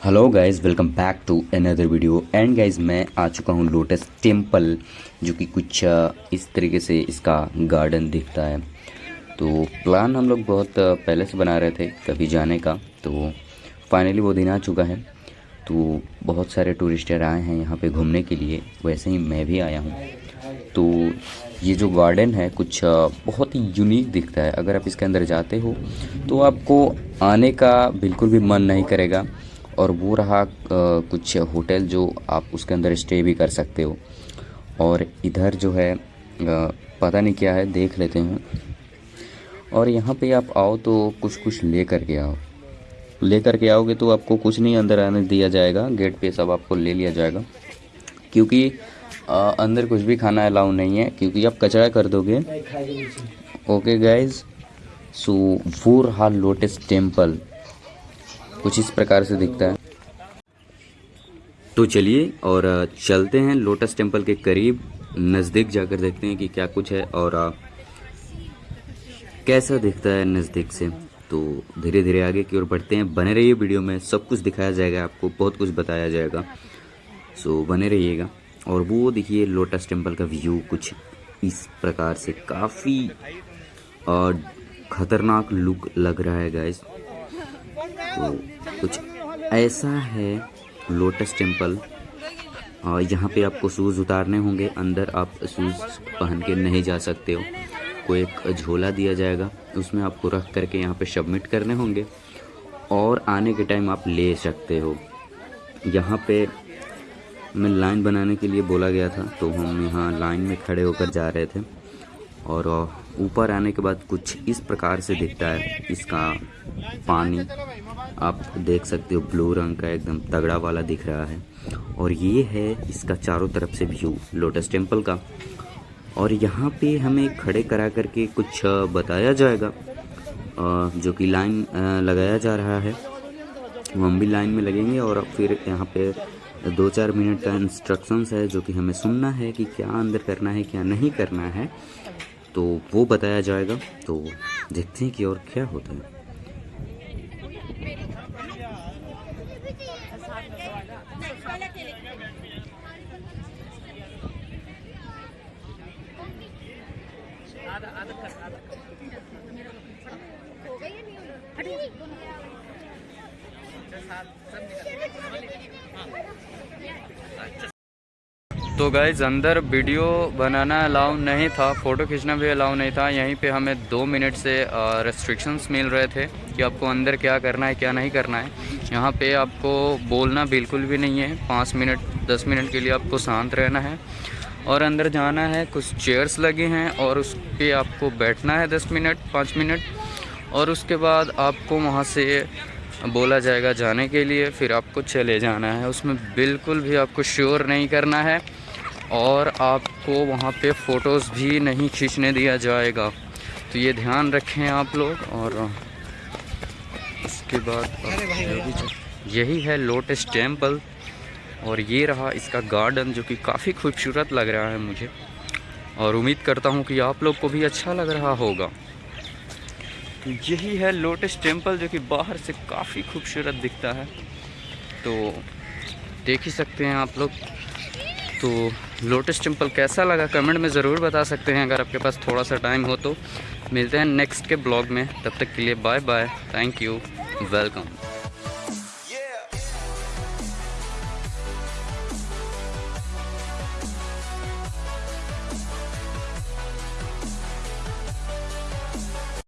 Hello guys welcome back to another video and guys मैं आ चुका हूँ लोटस टेंपल जो कि कुछ इस तरीके से इसका गार्डन दिखता है। तो प्लान हम लोग बहुत पहले से बना रहे थे कभी जाने का। तो फाइनली वो दिन आ चुका है। तो बहुत सारे टूरिस्टर आए हैं यहाँ पे घूमने के लिए। वैसे ही मैं भी आया हूँ। तो ये जो गार्डन है, कुछ बहुत ही यूनिक दिखता है। अगर आप इसके अंदर जाते हो तो आपको आने का बिल्कुल भी मन नहीं करेगा। और वो रहा कुछ होटल जो आप उसके अंदर स्टे भी कर सकते हो। और इधर जो है पता नहीं क्या है, देख लेते हैं। और यहाँ पे आप आओ तो कुछ कुछ ले कर के आओ। ले कर के आओगे तो आपको कुछ नहीं अंदर आने दिया जाएगा, गेट पे सब आपको ले लिया जाएगा। क्योंकि अंदर कुछ भी खाना अलाउ नहीं है, क्योंकि आप कचरा कर दोगे। ओके गाइज़ सो वो रहा लोटस टेंपल कुछ इस प्रकार से दिखता है। तो चलिए और चलते हैं लोटस टेंपल के करीब, नज़दीक जाकर देखते हैं कि क्या कुछ है और कैसा दिखता है नज़दीक से। तो धीरे धीरे आगे की ओर बढ़ते हैं। बने रहिए वीडियो में, सब कुछ दिखाया जाएगा आपको, बहुत कुछ बताया जाएगा। सो, बने रहिएगा और वो देखिए लोटस टेंपल का व्यू कुछ इस प्रकार से काफ़ी खतरनाक लुक लग रहा है गाइस तो कुछ ऐसा है लोटस टेंपल। यहाँ पे आपको शूज़ उतारने होंगे। अंदर आप शूज़ पहन के नहीं जा सकते हो। कोई एक झोला दिया जाएगा। उसमें आपको रख करके यहाँ पे सबमिट करने होंगे। और आने के टाइम आप ले सकते हो। यहाँ पे मैं लाइन बनाने के लिए बोला गया था। तो हम यहाँ लाइन में खड़े होकर जा रहे थे। और ऊपर आने के बाद कुछ इस प्रकार से दिखता है। इसका पानी। आप देख सकते हो ब्लू रंग का एकदम तगड़ा वाला दिख रहा है। और ये है इसका चारों तरफ़ से व्यू लोटस टेंपल का। और यहाँ पे हमें खड़े करा करके कुछ बताया जाएगा। जो कि लाइन लगाया जा रहा है। हम भी लाइन में लगेंगे और फिर यहाँ पे दो चार मिनट का इंस्ट्रक्शंस है जो कि हमें सुनना है कि क्या अंदर करना है, क्या नहीं करना है। तो वो बताया जाएगा। तो देखते हैं कि और क्या होता है। तो गाइज़ अंदर वीडियो बनाना अलाउ नहीं था फ़ोटो खींचना भी अलाउ नहीं था। यहीं पे हमें दो मिनट से रेस्ट्रिक्शंस मिल रहे थे कि आपको अंदर क्या करना है, क्या नहीं करना है। यहाँ पे आपको बोलना बिल्कुल भी नहीं है। पाँच मिनट दस मिनट के लिए आपको शांत रहना है। और अंदर जाना है कुछ चेयर्स लगे हैं और उस पर आपको बैठना है दस मिनट पाँच मिनट। और उसके बाद आपको वहाँ से बोला जाएगा जाने के लिए फिर आपको चले जाना है। उसमें बिल्कुल भी आपको श्योर नहीं करना है और आपको वहाँ पे फ़ोटोज़ भी नहीं खींचने दिया जाएगा। तो ये ध्यान रखें आप लोग और इसके बाद यही है लोटस टेंपल और ये रहा इसका गार्डन जो कि काफ़ी खूबसूरत लग रहा है मुझे। और उम्मीद करता हूँ कि आप लोग को भी अच्छा लग रहा होगा। तो यही है लोटस टेंपल जो कि बाहर से काफ़ी खूबसूरत दिखता है। तो देख ही सकते हैं आप लोग। तो लोटस टेंपल कैसा लगा कमेंट में ज़रूर बता सकते हैं अगर आपके पास थोड़ा सा टाइम हो तो। मिलते हैं नेक्स्ट के ब्लॉग में। तब तक के लिए bye bye thank you welcome